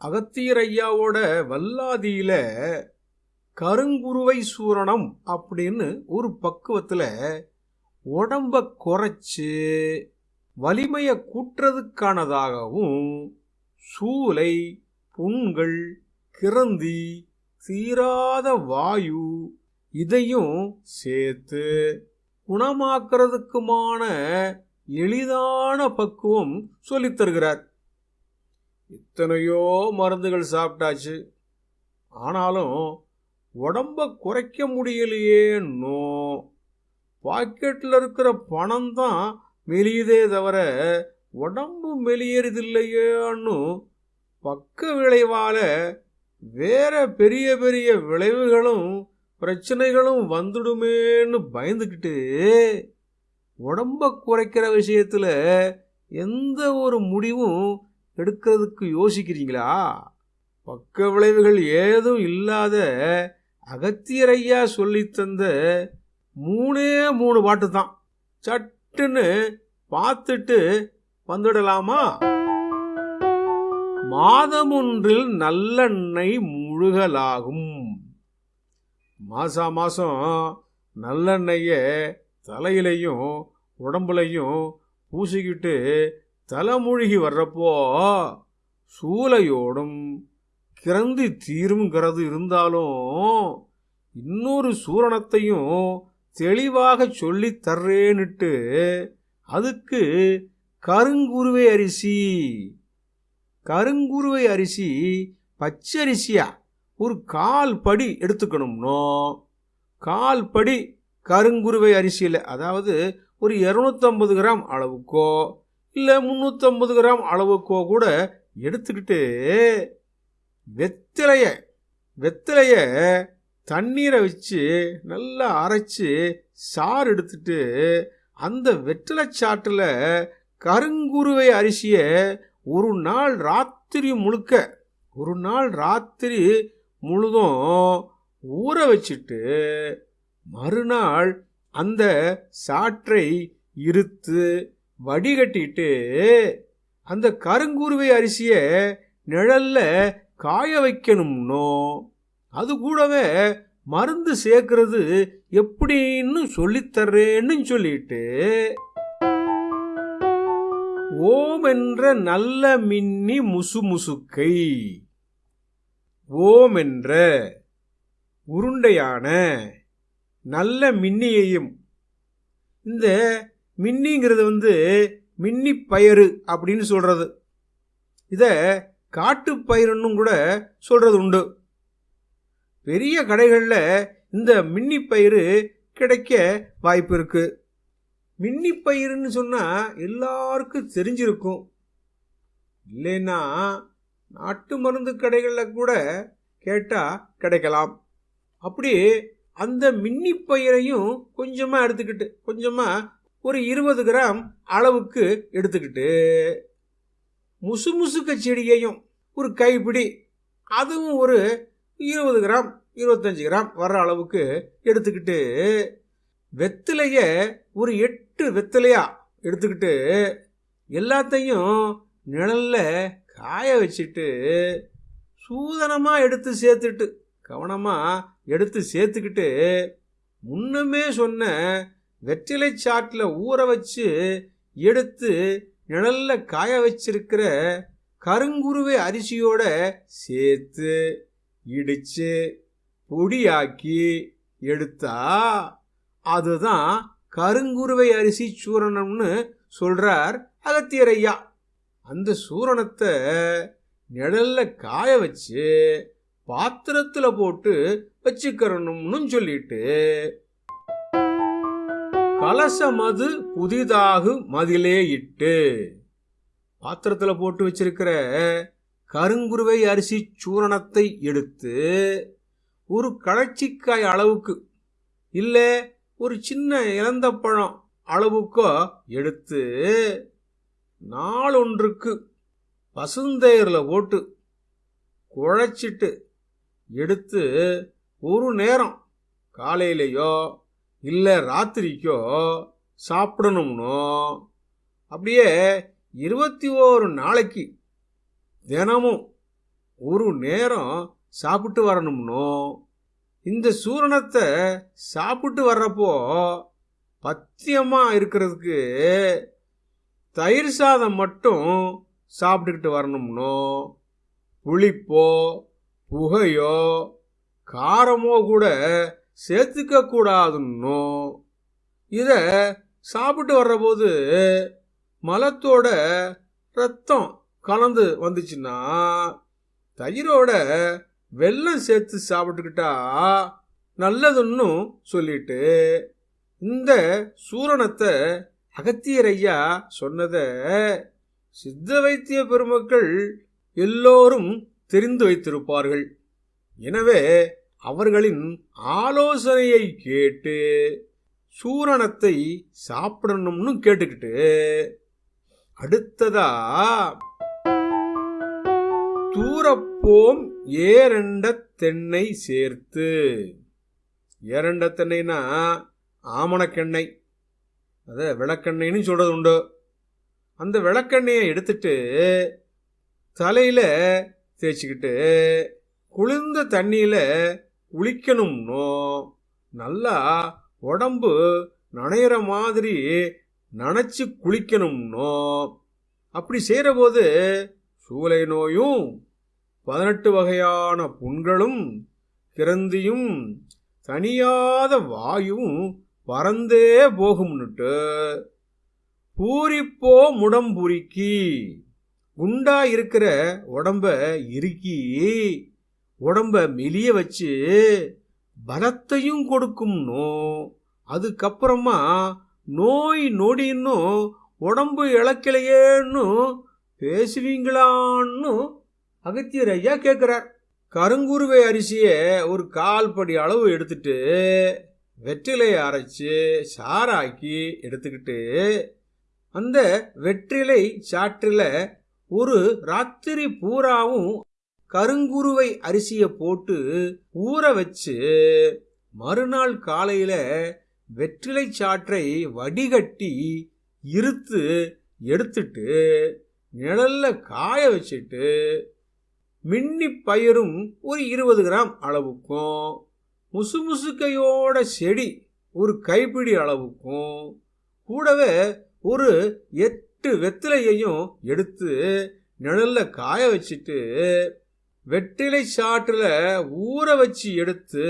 அகத்தியர் ஐயாவோட வல்லாதியில கருங்குருவை சூரணம் அப்படின்னு ஒரு பக்குவத்துல உடம்ப குறைச்சு வலிமையை கூட்டுறதுக்கானதாகவும் சூலை புண்கள் கிரந்தி தீராத வாயு இதையும் சேர்த்து குணமாக்குறதுக்குமான எளிதான பக்குவம் சொல்லித்தருகிறார் இத்தனையோ மருந்துகள் சாப்பிட்டாச்சு. ஆனாலும் உடம்ப குறைக்க முடியலையேன்னோ. பாக்கெட்டில் இருக்கிற பணம் தான் மெலியுதே தவிர உடம்பு மெலியறதில்லையேன்னு பக்க விளைவால் வேற பெரிய பெரிய விளைவுகளும் பிரச்சனைகளும் வந்துடுமேன்னு பயந்துக்கிட்டு உடம்ப குறைக்கிற விஷயத்தில் எந்த ஒரு முடிவும் எடுக்கிறதுக்கு யோசிக்கிறீங்களா? பக்க விளைவுகள் ஏதும் இல்லாத அகத்தியரையா சொல்லித்தந்த மூணே மூணு பாட்டு தான். சட்டுன்னு பார்த்துட்டு வந்துடலாமா? மாதம் ஒன்றில் நல்லெண்ணெய் முழுகலாகும். மாசா மாசம் நல்லெண்ணெய தலையிலையும் உடம்புலையும் பூசிக்கிட்டு தலைமுழுகி வர்றப்போ சூளையோடும் கிறந்தி தீருங்கிறது இருந்தாலும் இன்னொரு சூரணத்தையும் தெளிவாக சொல்லி தர்றேன்னுட்டு அதுக்கு கருங்குருவை அரிசி. கருங்குருவை அரிசி பச்சரிசியா? ஒரு கால் படி எடுத்துக்கணும்னோ? கால் படி கருங்குருவை அரிசியில் அதாவது ஒரு இரநூத்தம்பது கிராம் அளவுக்கோ இல்லை முந்நூற்றம்பது கிராம் அளவுக்கோ கூட எடுத்துக்கிட்டு வெத்தலைய வெத்தலைய தண்ணீரை வச்சு நல்லா அரைச்சி சாறு எடுத்துட்டு அந்த வெற்றிலை சாற்றில் கருங்குருவை அரிசியை ஒரு நாள் ராத்திரி முழுக்க ஒரு நாள் ராத்திரி முழுதும் ஊற வச்சுட்டு மறுநாள் அந்த சாற்றை இருத்து வடிகட்டிட்டு அந்த கருங்குருவை அரிசியை நிழல்ல காய வைக்கணும்னோ அது கூடவே மருந்து சேர்க்கறது எப்படின்னு சொல்லித்தர்றேன்னு சொல்லிட்டு ஓம் என்ற நல்ல மின்னி முசு முசுக்கை ஓம் என்ற உருண்டையான நல்ல மின்னியையும் இந்த மின்னிங்கிறது வந்து மின்னி பயிறு அப்படின்னு சொல்கிறது இதை காட்டு பயிருன்னு கூட சொல்கிறது உண்டு. பெரிய கடைகளில் இந்த மின்னி பயிறு கிடைக்க வாய்ப்பு இருக்குது மின்னி பயிருன்னு சொன்னா எல்லாருக்கும் தெரிஞ்சிருக்கும். இல்லைன்னா நாட்டு மருந்து கடைகளில் கூட கேட்டால் கிடைக்கலாம். அப்படி அந்த மின்னி பயிரையும் கொஞ்சமாக எடுத்துக்கிட்டு கொஞ்சமாக ஒரு இருபது கிராம் அளவுக்கு எடுத்துக்கிட்டு முசு முசுக்க செடியையும் ஒரு கைப்பிடி அதுவும் ஒரு இருபது கிராம் இருபத்தஞ்சு கிராம் வர்ற அளவுக்கு எடுத்துக்கிட்டு வெத்திலைய ஒரு எட்டு வெத்திலையா எடுத்துக்கிட்டு எல்லாத்தையும் நிழல்ல காய வச்சுட்டு சூதனமாக எடுத்து சேர்த்துட்டு கவனமாக எடுத்து சேர்த்துக்கிட்டு முன்னமே சொன்ன வெற்றிலை சாட்டில் ஊற வச்சு எடுத்து நிழல்ல காய வச்சிருக்கிற கருங்குருவை அரிசியோட சேர்த்து இடிச்சு பொடியாக்கி எடுத்தா அதுதான் கருங்குருவை அரிசி சூரணம்னு சொல்றார் அகத்தியர் ஐயா அந்த சூரணத்தை நிழல்ல காய வச்சு பாத்திரத்தில் போட்டு வச்சுக்கிறணும்னு சொல்லிட்டு கலசமது புதிதாக மதிலே இட்டு. பாத்திரத்தில் போட்டு வச்சிருக்கிற கருங்குருவை அரிசி சூரணத்தை எடுத்து ஒரு கழச்சிக்காய் அளவுக்கு இல்லை ஒரு சின்ன இளந்தப்பழம் அளவுக்கோ எடுத்து நாளொன்றுக்கு பசுந்தேரில் போட்டு குழைச்சிட்டு எடுத்து ஒரு நேரம் காலையிலையோ இல்லை ராத்திரிக்கோ சாப்பிடணும்னோ? அப்படியே இருபத்தி ஓரு நாளைக்கு தினமும் ஒரு நேரம் சாப்பிட்டு வரணும்னோ? இந்த சூரணத்தை சாப்பிட்டு வர்றப்போ பத்தியமாக இருக்கிறதுக்கு தயிர் சாதம் மட்டும் சாப்பிட்டுக்கிட்டு வரணும்னோ? புளிப்போ புகையோ காரமோ கூட சேர்த்துக்க கூடாதுன்னோ இதை சாப்பிட்டு வர்றபோது மலத்தோட ரத்தம் கலந்து வந்துச்சுன்னா தயிரோட வெல்லம் சேர்த்து சாப்பிட்டுக்கிட்டா நல்லதுன்னு சொல்லிட்டு இந்த சூரணத்தை அகத்தியர் ஐயா சொன்னத சித்த வைத்திய பெருமக்கள் எல்லோரும் தெரிந்து வைத்திருப்பார்கள். எனவே அவர்களின் ஆலோசனையை கேட்டு சூரணத்தை சாப்பிடணும்னு கேட்டுக்கிட்டு அடுத்ததா தூரப்போம் ஏரண்ட தென்னை சேர்த்து. ஏரண்ட தென்னைனா ஆமணக்கெண்ணெய் அத விளக்கெண்ணெய்னு சொல்றது உண்டு. அந்த விளக்கெண்ணெயை எடுத்துட்டு தலையில தேய்ச்சிக்கிட்டு குளிர்ந்த தண்ணியில குளிக்கணும்னோ நல்லா உடம்பு நனையிற மாதிரி நனைச்சு குளிக்கணும்னோ? அப்படி செய்கிற போது சூளை நோயும் பதினெட்டு வகையான புண்களும் கிரந்தியும் தனியாத வாயும் பறந்தே போகும்னுட்டு பூரிப்போ முடம்புரிக்கி குண்டா இருக்கிற உடம்ப இறுக்கி உடம்ப மெலிய வச்சு பலத்தையும் கொடுக்கும்னோ அதுக்கப்புறமா நோய் நொடின்னும் உடம்பு இழக்கலையேன்னு பேசுவீங்களான்னு அகத்தியர் ஐயா கேட்குறார் கருங்குருவை அரிசியை ஒரு கால் படி அளவு எடுத்துட்டு வெற்றிலையை அரைச்சி சாராக்கி எடுத்துக்கிட்டு அந்த வெற்றிலை சாற்றில் ஒரு ராத்திரி பூராவும் கருங்குருவை அரிசியை போட்டு ஊற வச்சு மறுநாள் காலையில வெற்றிலை சாற்றை வடிகட்டி இருத்து எடுத்துட்டு நிழல்ல காய வச்சுட்டு மின்னி பயிரும் ஒரு இருபது கிராம் அளவுக்கும் முசுமுசுக்கையோட செடி ஒரு கைப்பிடி அளவுக்கும் கூடவே ஒரு எட்டு வெத்திலையையும் எடுத்து நிழல்ல காய வச்சுட்டு வெற்றிலை சாற்றில் ஊற வச்சு எடுத்து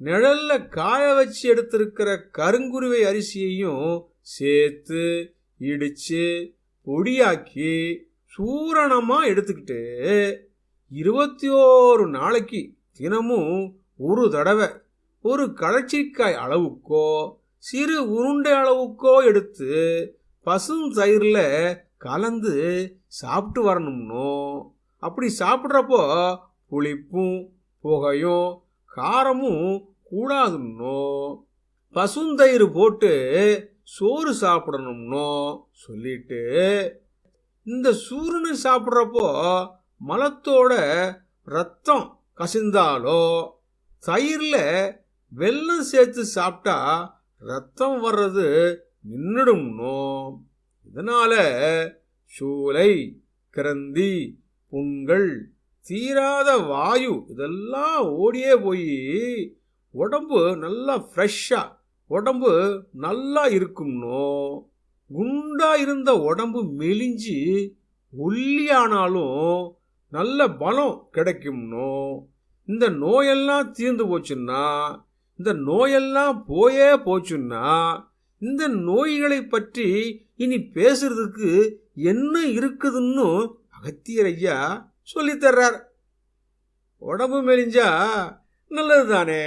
நிழல்ல காய வச்சு எடுத்திருக்கிற கருங்குருவை அரிசியையும் சேர்த்து இடிச்சு பொடியாக்கி சூரணமாக எடுத்துக்கிட்டு இருபத்தி ஓரு நாளைக்கு தினமும் ஒரு தடவை ஒரு களச்சிக்காய் அளவுக்கோ சிறு உருண்டை அளவுக்கோ எடுத்து பசும் தயிரில் கலந்து சாப்பிட்டு வரணும்னோ? அப்படி சாப்பிட்றப்போ புளிப்பும் புகையும் காரமும் கூடாதுன்னோ? பசுந்தயிர் போட்டு சோறு சாப்பிடணும்னோ? சொல்லிட்டு இந்த சூரியனை சாப்பிட்றப்போ மலத்தோட ரத்தம் கசிந்தாலோ? தயிரில் வெல்லம் சேர்த்து சாப்பிட்டா ரத்தம் வர்றது நின்றுடும்னோ இதனால சூளை கிரந்தி புண்கள் தீராத வாயு இதெல்லாம் ஓடியே போய் உடம்பு நல்லா ஃப்ரெஷ்ஷாக உடம்பு நல்லா இருக்கும்னோ குண்டா இருந்த உடம்பு மெலிஞ்சு ஒல்லியானாலும் நல்ல பலம் கிடைக்கும்னோ இந்த நோயெல்லாம் தீர்ந்து போச்சுன்னா இந்த நோயெல்லாம் போயே போச்சுன்னா இந்த நோய்களை பற்றி இனி பேசுறதுக்கு என்ன இருக்குதுன்னு அகத்தியர் ஐயா சொல்லித்தர்றார். உடம்பு மெலிஞ்சா நல்லது தானே